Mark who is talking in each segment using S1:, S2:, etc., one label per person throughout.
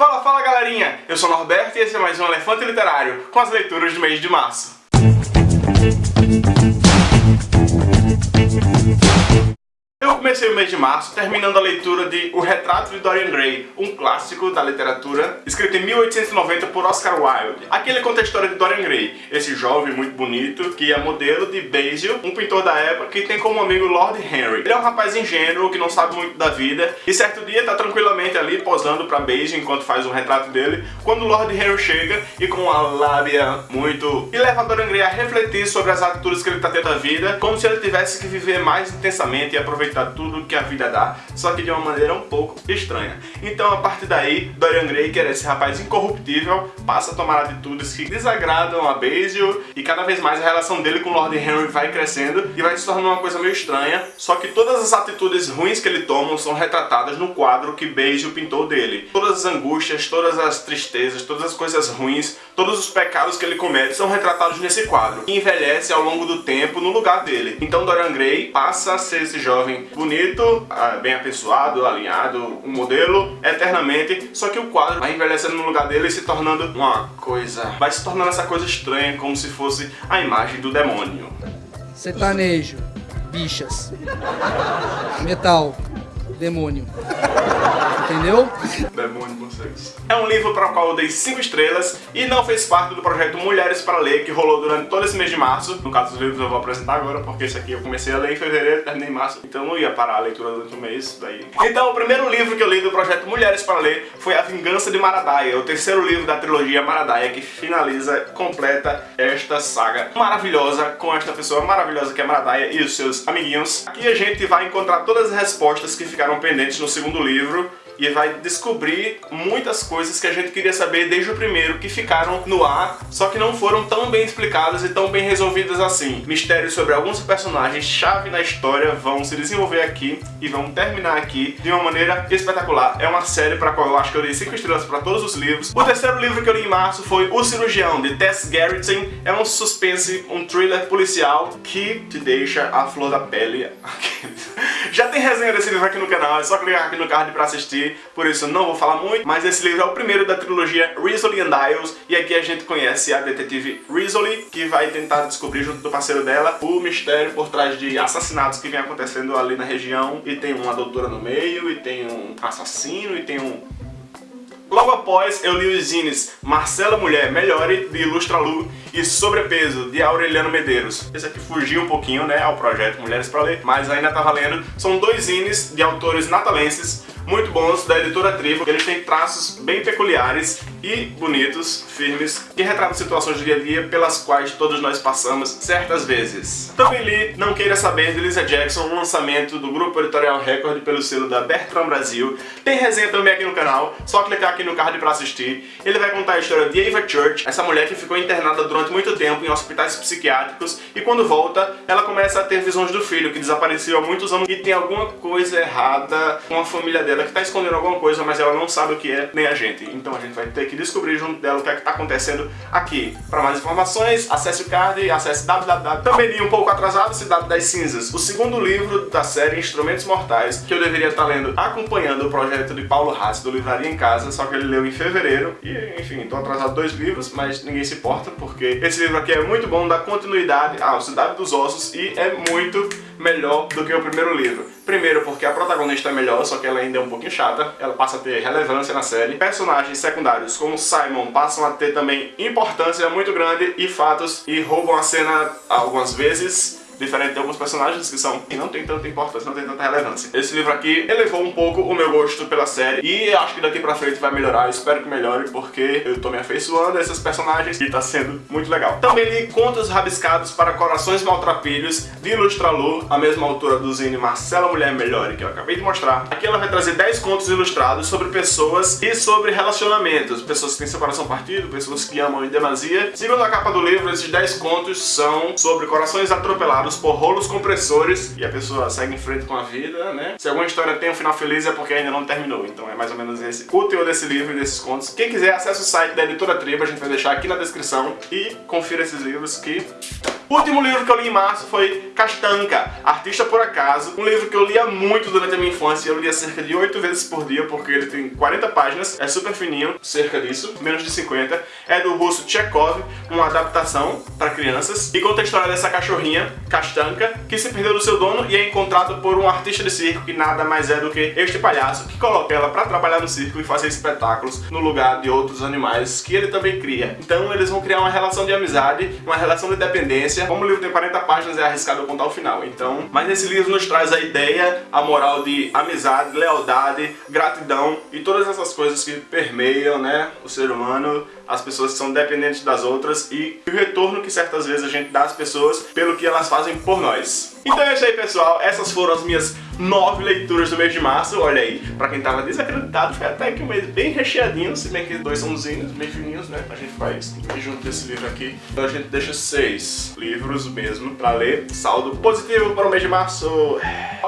S1: Fala, fala galerinha! Eu sou o Norberto e esse é mais um Elefante Literário, com as leituras do mês de março. Comecei o mês de março terminando a leitura de O Retrato de Dorian Gray, um clássico da literatura, escrito em 1890 por Oscar Wilde. Aqui ele conta a história de Dorian Gray, esse jovem muito bonito, que é modelo de Basil, um pintor da época que tem como amigo Lord Henry. Ele é um rapaz ingênuo que não sabe muito da vida, e certo dia tá tranquilamente ali posando pra Basil enquanto faz um retrato dele, quando Lord Henry chega e com uma lábia muito... e leva Dorian Gray a refletir sobre as atitudes que ele tá tendo na vida, como se ele tivesse que viver mais intensamente e aproveitar tudo que a vida dá, só que de uma maneira um pouco estranha. Então a partir daí, Dorian Gray, que era esse rapaz incorruptível, passa a tomar atitudes que desagradam a Basil e cada vez mais a relação dele com Lord Henry vai crescendo e vai se tornando uma coisa meio estranha, só que todas as atitudes ruins que ele toma são retratadas no quadro que Basil pintou dele. Todas as angústias, todas as tristezas, todas as coisas ruins, todos os pecados que ele comete são retratados nesse quadro, e envelhece ao longo do tempo no lugar dele. Então Dorian Gray passa a ser esse jovem bonito bonito, ah, bem apessoado, alinhado, um modelo, eternamente, só que o quadro vai envelhecendo no lugar dele e se tornando uma coisa... Vai se tornando essa coisa estranha, como se fosse a imagem do demônio.
S2: Sertanejo, bichas, metal, demônio. Entendeu?
S1: É um livro para o qual eu dei 5 estrelas e não fez parte do projeto Mulheres para Ler, que rolou durante todo esse mês de março. No caso dos livros eu vou apresentar agora, porque esse aqui eu comecei a ler em fevereiro, terminei em março, então não ia parar a leitura durante o mês daí. Então o primeiro livro que eu li do projeto Mulheres para Ler foi A Vingança de Maradaia, o terceiro livro da trilogia Maradaia, que finaliza, completa esta saga maravilhosa com esta pessoa maravilhosa que é Maradaia e os seus amiguinhos. Aqui a gente vai encontrar todas as respostas que ficaram pendentes no segundo livro e vai descobrir muitas coisas que a gente queria saber desde o primeiro, que ficaram no ar, só que não foram tão bem explicadas e tão bem resolvidas assim. Mistérios sobre alguns personagens chave na história vão se desenvolver aqui e vão terminar aqui de uma maneira espetacular. É uma série para qual eu acho que eu dei 5 estrelas para todos os livros. O terceiro livro que eu li em março foi O Cirurgião, de Tess Gerritsen. É um suspense, um thriller policial que te deixa a flor da pele. Já tem resenha desse livro aqui no canal, é só clicar aqui no card para assistir por isso não vou falar muito, mas esse livro é o primeiro da trilogia Rizzoli and Isles, e aqui a gente conhece a detetive Rizzoli, que vai tentar descobrir junto do parceiro dela o mistério por trás de assassinatos que vem acontecendo ali na região, e tem uma doutora no meio, e tem um assassino, e tem um Logo após, eu li os zines Marcela Mulher Melhore, de Ilustra Lu, e Sobrepeso, de Aureliano Medeiros. Esse aqui fugiu um pouquinho né, ao projeto Mulheres para Ler, mas ainda tá valendo. São dois zines de autores natalenses, muito bons da editora Tribo. Eles têm traços bem peculiares e bonitos, firmes, que retratam situações do dia a dia pelas quais todos nós passamos certas vezes. Também li Não Queira Saber, de Lisa Jackson, um lançamento do grupo editorial Record pelo selo da Bertrand Brasil. Tem resenha também aqui no canal, só clicar aqui no card para assistir. Ele vai contar a história de Ava Church, essa mulher que ficou internada durante muito tempo em hospitais psiquiátricos e quando volta, ela começa a ter visões do filho, que desapareceu há muitos anos e tem alguma coisa errada com a família dela que está escondendo alguma coisa, mas ela não sabe o que é, nem a gente. Então a gente vai ter que descobrir junto dela o que é que está acontecendo aqui. Para mais informações, acesse o card, acesse www. Também li um pouco atrasado Cidade das Cinzas, o segundo livro da série Instrumentos Mortais, que eu deveria estar lendo acompanhando o projeto de Paulo Hatz do Livraria em Casa, só que ele leu em fevereiro. E, enfim, estou atrasado dois livros, mas ninguém se importa, porque esse livro aqui é muito bom, dá continuidade à Cidade dos Ossos e é muito melhor do que o primeiro livro. Primeiro porque a protagonista é melhor, só que ela ainda é um pouquinho chata, ela passa a ter relevância na série. Personagens secundários como Simon passam a ter também importância muito grande e fatos e roubam a cena algumas vezes diferente de alguns personagens que são e não tem tanta importância, não tem tanta relevância. Esse livro aqui elevou um pouco o meu gosto pela série e acho que daqui pra frente vai melhorar, espero que melhore porque eu tô me afeiçoando a esses personagens e tá sendo muito legal. Também li Contos Rabiscados para Corações Maltrapilhos de Ilustralu, a mesma autora do zine Marcela Mulher Melhore que eu acabei de mostrar. Aqui ela vai trazer 10 contos ilustrados sobre pessoas e sobre relacionamentos, pessoas que têm seu coração partido, pessoas que amam em demasia. Segundo a capa do livro, esses 10 contos são sobre corações atropelados por rolos compressores e a pessoa segue em frente com a vida, né? Se alguma história tem um final feliz é porque ainda não terminou, então é mais ou menos esse o teor desse livro e desses contos. Quem quiser, acesse o site da Editora Tribo, a gente vai deixar aqui na descrição e confira esses livros que O último livro que eu li em março foi Castanca, Artista por Acaso, um livro que eu lia muito durante a minha infância, eu lia cerca de 8 vezes por dia, porque ele tem 40 páginas, é super fininho, cerca disso, menos de 50, é do russo Chekhov, uma adaptação para crianças, e conta a história dessa cachorrinha, Castanca, que se perdeu do seu dono e é encontrada por um artista de circo que nada mais é do que este palhaço, que coloca ela para trabalhar no circo e fazer espetáculos no lugar de outros animais que ele também cria. Então eles vão criar uma relação de amizade, uma relação de dependência. Como o livro tem 40 páginas, é arriscado contar o final. Então, mas esse livro nos traz a ideia, a moral de amizade, lealdade, gratidão e todas essas coisas que permeiam, né, o ser humano, as pessoas são dependentes das outras e o retorno que certas vezes a gente dá às pessoas pelo que elas fazem por nós. Então é isso aí, pessoal. Essas foram as minhas nove leituras do mês de março. Olha aí, pra quem tava desacreditado, foi até que um mês bem recheadinho, se bem que dois são bem fininhos, né? A gente faz junto desse livro aqui. Então a gente deixa seis livros mesmo pra ler. Saldo positivo para o mês de março.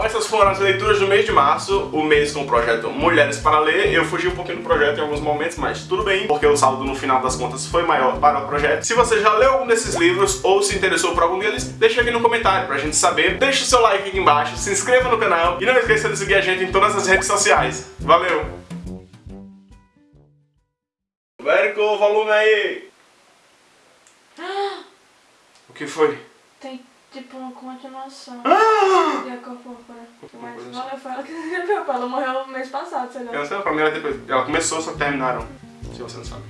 S1: Essas foram as leituras do mês de março, o mês com o projeto Mulheres para Ler. Eu fugi um pouquinho do projeto em alguns momentos, mas tudo bem, porque o saldo no final das contas foi maior para o projeto. Se você já leu algum desses livros ou se interessou por algum deles, deixa aqui no comentário pra gente saber. Deixa o seu like aqui embaixo, se inscreva no canal e não esqueça de seguir a gente em todas as redes sociais. Valeu! Verico, volume aí! O que foi?
S3: Tem tipo uma continuação.
S1: Ah!
S3: E a. Mas ela que. Ela morreu mês passado, sei lá.
S1: Eu não sei, pra mim ela, depois, ela começou, só terminaram. Se você não sabe.